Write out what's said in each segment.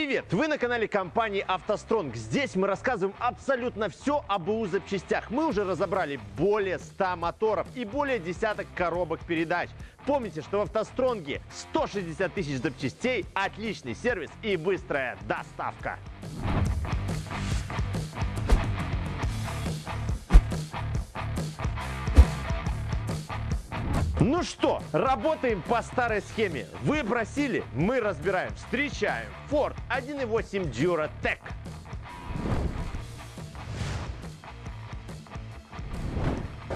Привет! Вы на канале компании «АвтоСтронг». Здесь мы рассказываем абсолютно все об БУ запчастях. Мы уже разобрали более 100 моторов и более десяток коробок передач. Помните, что в «АвтоСтронге» 160 тысяч запчастей, отличный сервис и быстрая доставка. Ну что, работаем по старой схеме. Вы просили, мы разбираем. Встречаем Ford 1.8 Duratec.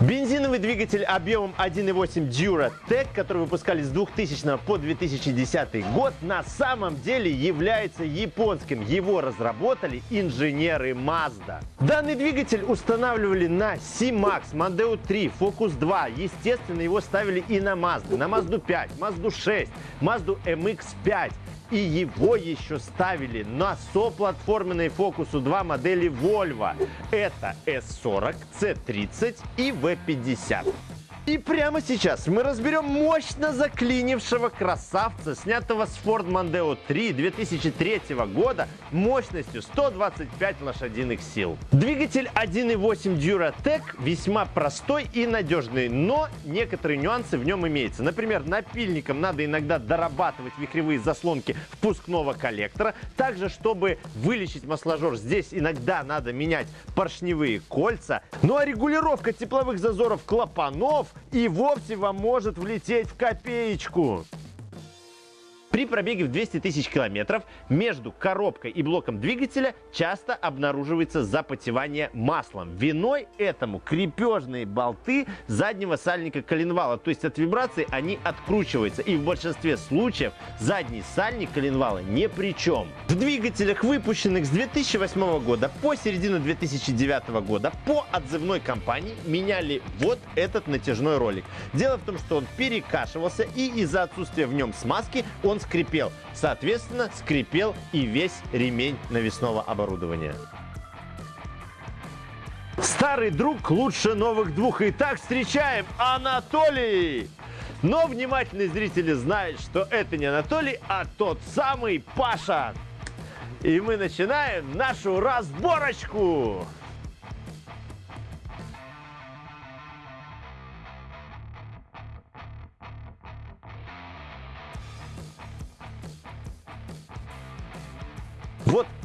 Бензиновый двигатель объемом 1.8 Duratec, который выпускали с 2000 по 2010 год, на самом деле является японским. Его разработали инженеры Mazda. Данный двигатель устанавливали на C-Max, Mondeo 3, Focus 2. Естественно, его ставили и на Mazda, на Mazda 5, Mazda 6, Mazda MX-5 и его еще ставили на соплатформенной Focus 2 модели Volvo. Это S40, C30 и V50. И прямо сейчас мы разберем мощно заклинившего красавца, снятого с Ford Mondeo 3 2003 года мощностью 125 лошадиных сил. Двигатель 1.8 Duratec весьма простой и надежный, но некоторые нюансы в нем имеются. Например, напильником надо иногда дорабатывать вихревые заслонки впускного коллектора. Также, чтобы вылечить масложор, здесь иногда надо менять поршневые кольца. Ну а регулировка тепловых зазоров клапанов и вовсе вам может влететь в копеечку. При пробеге в 200 тысяч километров между коробкой и блоком двигателя часто обнаруживается запотевание маслом. Виной этому крепежные болты заднего сальника коленвала, то есть от вибрации они откручиваются. И в большинстве случаев задний сальник коленвала ни при чем. В двигателях, выпущенных с 2008 года по середину 2009 года по отзывной компании меняли вот этот натяжной ролик. Дело в том, что он перекашивался и из-за отсутствия в нем смазки он скрипел. Соответственно, скрипел и весь ремень навесного оборудования. Старый друг лучше новых двух. Итак, встречаем Анатолий! Но внимательные зрители знают, что это не Анатолий, а тот самый Паша. И мы начинаем нашу разборочку.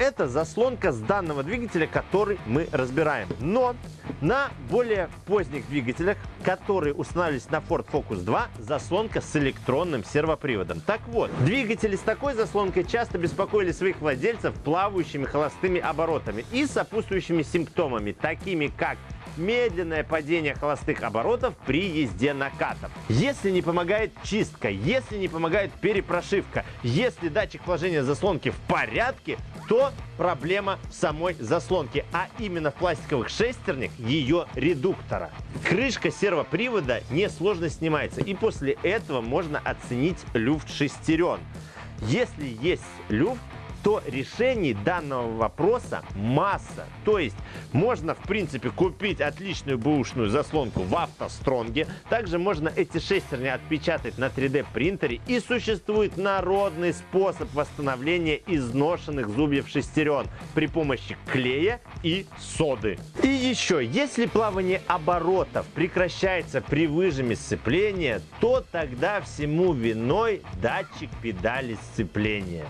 Это заслонка с данного двигателя, который мы разбираем. Но на более поздних двигателях, которые устанавливались на Ford Focus 2, заслонка с электронным сервоприводом. Так вот, двигатели с такой заслонкой часто беспокоили своих владельцев плавающими холостыми оборотами и сопутствующими симптомами, такими как медленное падение холостых оборотов при езде накатом. Если не помогает чистка, если не помогает перепрошивка, если датчик вложения заслонки в порядке, то проблема в самой заслонке, а именно в пластиковых шестернях ее редуктора. Крышка сервопривода несложно снимается, и после этого можно оценить люфт шестерен. Если есть люфт, то решений данного вопроса масса. То есть можно, в принципе, купить отличную бэушную заслонку в автостронге. Также можно эти шестерни отпечатать на 3D принтере. И существует народный способ восстановления изношенных зубьев шестерен при помощи клея и соды. И еще, если плавание оборотов прекращается при выжиме сцепления, то тогда всему виной датчик педали сцепления.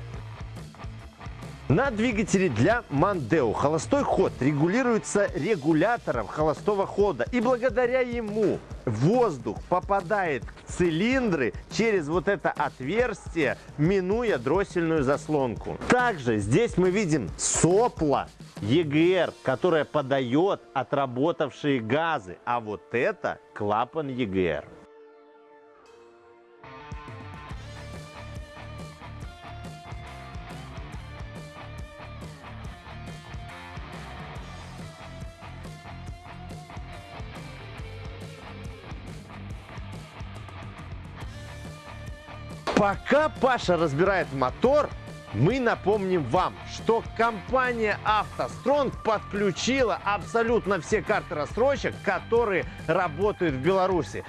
На двигателе для Мандео холостой ход регулируется регулятором холостого хода. И благодаря ему воздух попадает в цилиндры через вот это отверстие, минуя дроссельную заслонку. Также здесь мы видим сопло EGR, которое подает отработавшие газы. А вот это клапан EGR. Пока Паша разбирает мотор, мы напомним вам, что компания «АвтоСтронг» подключила абсолютно все карты рассрочек, которые работают в Беларуси.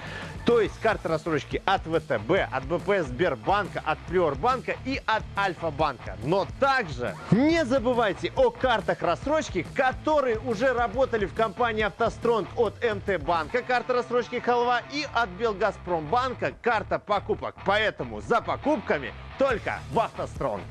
То есть карты рассрочки от ВТБ, от БП Сбербанка, от Приорбанка и от Альфа-банка. Но также не забывайте о картах рассрочки, которые уже работали в компании «АвтоСтронг» от МТ-банка, карта рассрочки «Халва» и от Белгазпромбанка карта покупок. Поэтому за покупками только в «АвтоСтронг».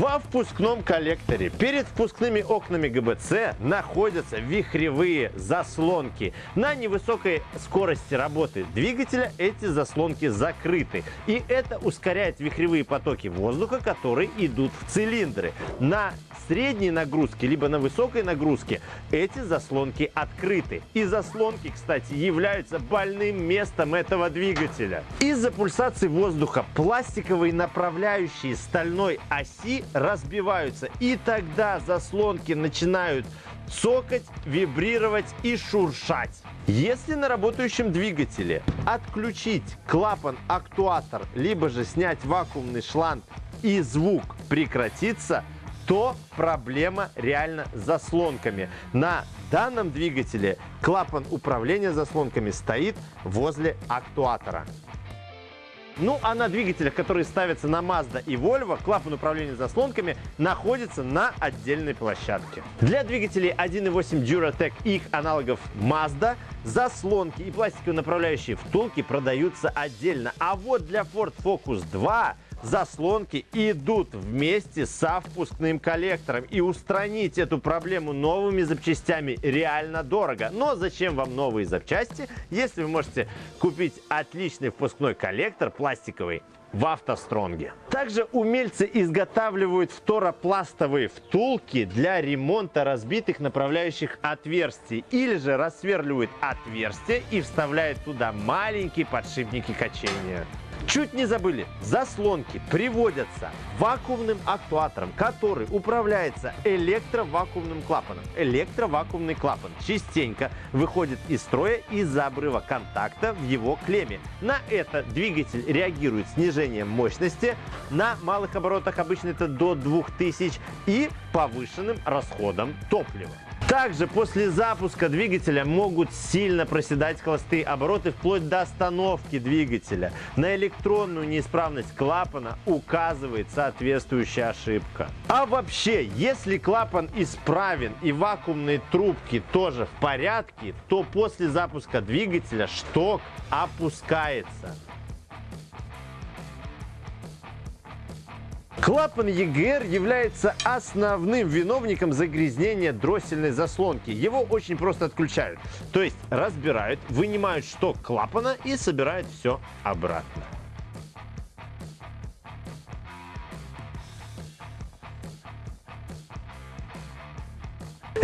Во впускном коллекторе перед впускными окнами ГБЦ находятся вихревые заслонки. На невысокой скорости работы двигателя эти заслонки закрыты. И это ускоряет вихревые потоки воздуха, которые идут в цилиндры. На средней нагрузке, либо на высокой нагрузке эти заслонки открыты. И заслонки, кстати, являются больным местом этого двигателя. Из-за пульсации воздуха пластиковые направляющие стальной оси разбиваются. И тогда заслонки начинают цокать, вибрировать и шуршать. Если на работающем двигателе отключить клапан-актуатор, либо же снять вакуумный шланг и звук прекратится, то проблема реально с заслонками. На данном двигателе клапан управления заслонками стоит возле актуатора. Ну а на двигателях, которые ставятся на Mazda и Volvo, клапан управления заслонками находится на отдельной площадке. Для двигателей 1.8 Duratec и их аналогов Mazda заслонки и пластиковые направляющие втулки продаются отдельно. А вот для Ford Focus 2 заслонки идут вместе со впускным коллектором. И устранить эту проблему новыми запчастями реально дорого. Но зачем вам новые запчасти, если вы можете купить отличный впускной коллектор пластиковый в автостронге. Также умельцы изготавливают фторопластовые втулки для ремонта разбитых направляющих отверстий или же рассверливают отверстия и вставляют туда маленькие подшипники качения. Чуть не забыли, заслонки приводятся вакуумным актуатором, который управляется электровакуумным клапаном. Электровакуумный клапан частенько выходит из строя из-за обрыва контакта в его клемме. На это двигатель реагирует снижением мощности, на малых оборотах обычно это до 2000 и повышенным расходом топлива. Также после запуска двигателя могут сильно проседать холостые обороты вплоть до остановки двигателя. На электронную неисправность клапана указывает соответствующая ошибка. А вообще, если клапан исправен и вакуумные трубки тоже в порядке, то после запуска двигателя шток опускается. Клапан ЕГР является основным виновником загрязнения дроссельной заслонки. Его очень просто отключают. То есть разбирают, вынимают шток клапана и собирают все обратно.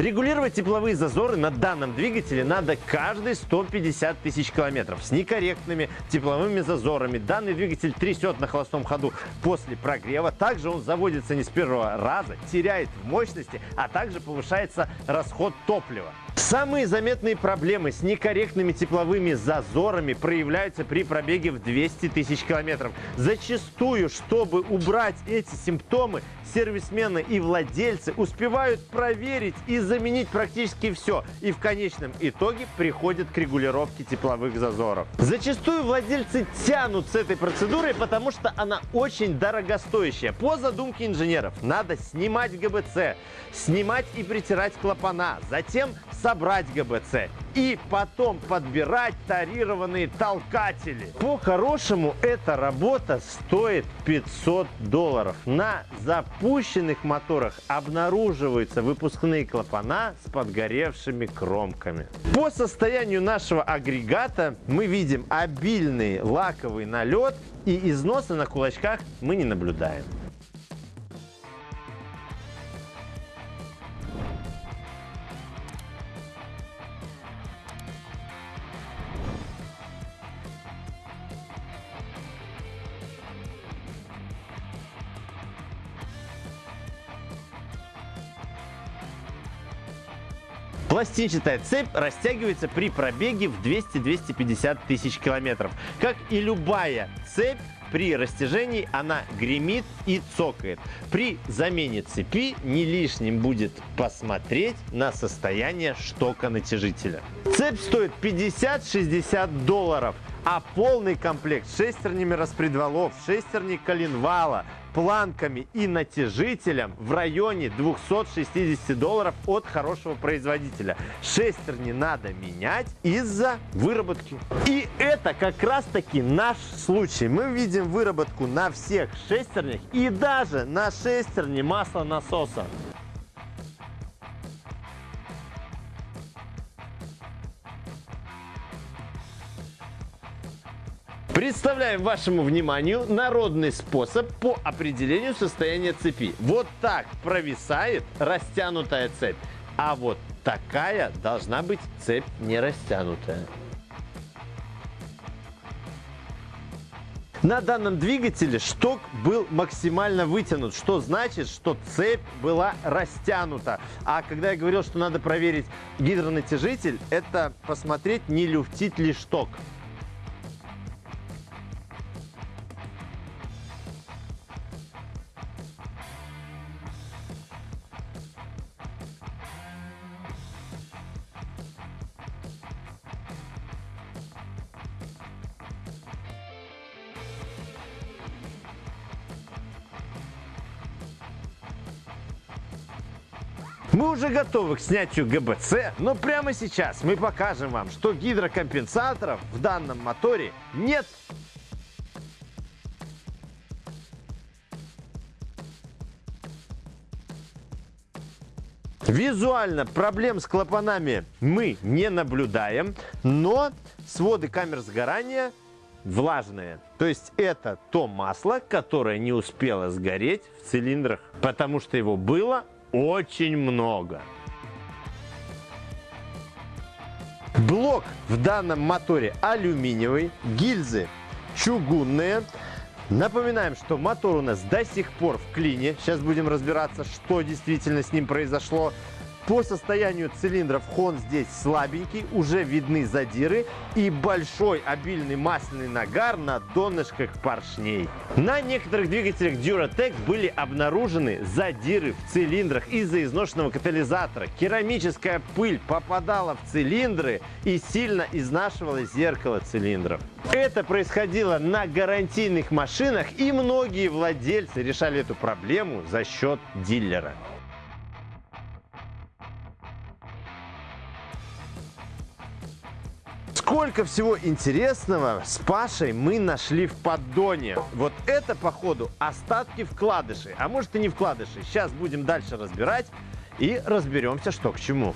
Регулировать тепловые зазоры на данном двигателе надо каждые 150 тысяч километров. С некорректными тепловыми зазорами данный двигатель трясет на холостом ходу после прогрева. Также он заводится не с первого раза, теряет в мощности, а также повышается расход топлива. Самые заметные проблемы с некорректными тепловыми зазорами проявляются при пробеге в 200 тысяч километров. Зачастую, чтобы убрать эти симптомы, сервисмены и владельцы успевают проверить и заменить практически все. И в конечном итоге приходят к регулировке тепловых зазоров. Зачастую владельцы тянут с этой процедурой, потому что она очень дорогостоящая. По задумке инженеров надо снимать ГБЦ, снимать и притирать клапана, затем собрать ГБЦ и потом подбирать тарированные толкатели. По-хорошему эта работа стоит 500 долларов. На запущенных моторах обнаруживаются выпускные клапана с подгоревшими кромками. По состоянию нашего агрегата мы видим обильный лаковый налет и износа на кулачках мы не наблюдаем. Пластинчатая цепь растягивается при пробеге в 200-250 тысяч километров. Как и любая цепь, при растяжении она гремит и цокает. При замене цепи не лишним будет посмотреть на состояние штока натяжителя. Цепь стоит 50-60 долларов, а полный комплект шестернями распредвалов, шестерни коленвала, планками и натяжителем в районе 260 долларов от хорошего производителя. Шестерни надо менять из-за выработки. И это как раз таки наш случай. Мы видим выработку на всех шестернях и даже на шестерне маслонасоса. Представляем вашему вниманию народный способ по определению состояния цепи. Вот так провисает растянутая цепь, а вот такая должна быть цепь не растянутая. На данном двигателе шток был максимально вытянут, что значит, что цепь была растянута. А когда я говорил, что надо проверить гидронатяжитель, это посмотреть, не люфтит ли шток. Готовы к снятию ГБЦ, но прямо сейчас мы покажем вам, что гидрокомпенсаторов в данном моторе нет. Визуально проблем с клапанами мы не наблюдаем, но своды камер сгорания влажные. То есть это то масло, которое не успело сгореть в цилиндрах, потому что его было очень много. Блок в данном моторе алюминиевый, гильзы чугунные. Напоминаем, что мотор у нас до сих пор в клине. Сейчас будем разбираться, что действительно с ним произошло. По состоянию цилиндров хон здесь слабенький, уже видны задиры и большой обильный масляный нагар на донышках поршней. На некоторых двигателях Duratec были обнаружены задиры в цилиндрах из-за изношенного катализатора. Керамическая пыль попадала в цилиндры и сильно изнашивала зеркало цилиндров. Это происходило на гарантийных машинах и многие владельцы решали эту проблему за счет дилера. Сколько всего интересного с Пашей мы нашли в поддоне. Вот это, походу, остатки вкладышей. А может и не вкладышей. Сейчас будем дальше разбирать и разберемся, что к чему.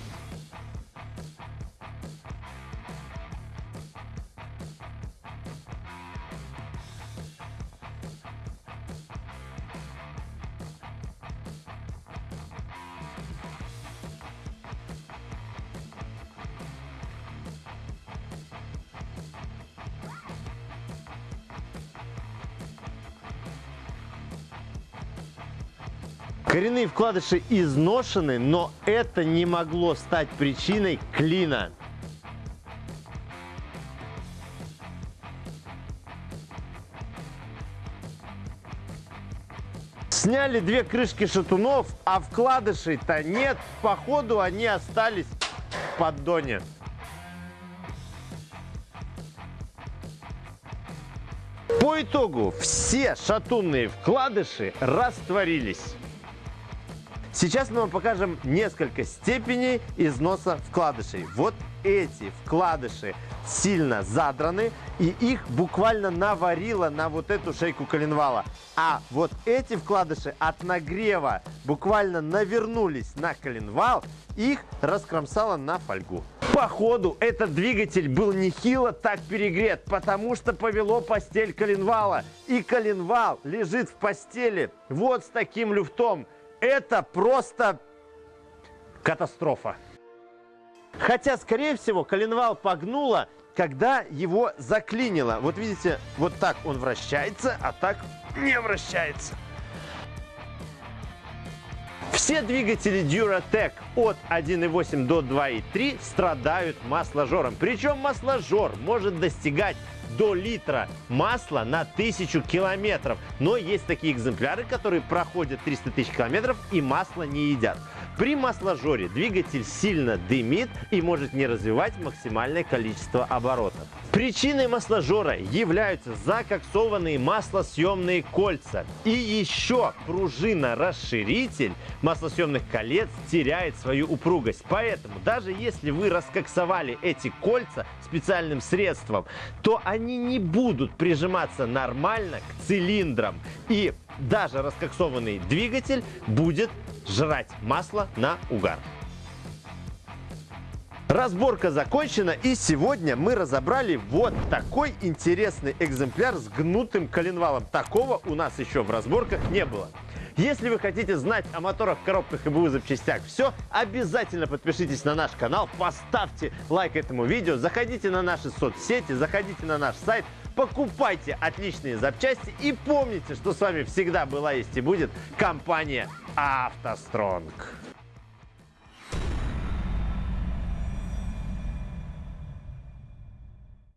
Коренные вкладыши изношены, но это не могло стать причиной клина. Сняли две крышки шатунов, а вкладышей-то нет. Походу они остались в поддоне. По итогу все шатунные вкладыши растворились. Сейчас мы вам покажем несколько степеней износа вкладышей. Вот эти вкладыши сильно задраны, и их буквально наварило на вот эту шейку коленвала. А вот эти вкладыши от нагрева буквально навернулись на коленвал, их раскромсало на фольгу. Походу, этот двигатель был нехило так перегрет, потому что повело постель коленвала. И коленвал лежит в постели вот с таким люфтом это просто катастрофа. Хотя, скорее всего, коленвал погнуло, когда его заклинило. Вот видите, вот так он вращается, а так не вращается. Все двигатели Duratec от 1.8 до 2.3 страдают масложором. Причем масложор может достигать до литра масла на тысячу километров. Но есть такие экземпляры, которые проходят 300 тысяч километров и масло не едят. При масложоре двигатель сильно дымит и может не развивать максимальное количество оборотов. Причиной масложора являются закоксованные маслосъемные кольца. И еще пружина-расширитель маслосъемных колец теряет свою упругость. Поэтому даже если вы раскоксовали эти кольца специальным средством, то они не будут прижиматься нормально к цилиндрам. И даже раскоксованный двигатель будет жрать масло на угар. Разборка закончена и сегодня мы разобрали вот такой интересный экземпляр с гнутым коленвалом. Такого у нас еще в разборках не было. Если вы хотите знать о моторах, коробках и БУ запчастях все, обязательно подпишитесь на наш канал, поставьте лайк этому видео, заходите на наши соцсети, заходите на наш сайт, покупайте отличные запчасти и помните, что с вами всегда была, есть и будет компания «АвтоСтронг».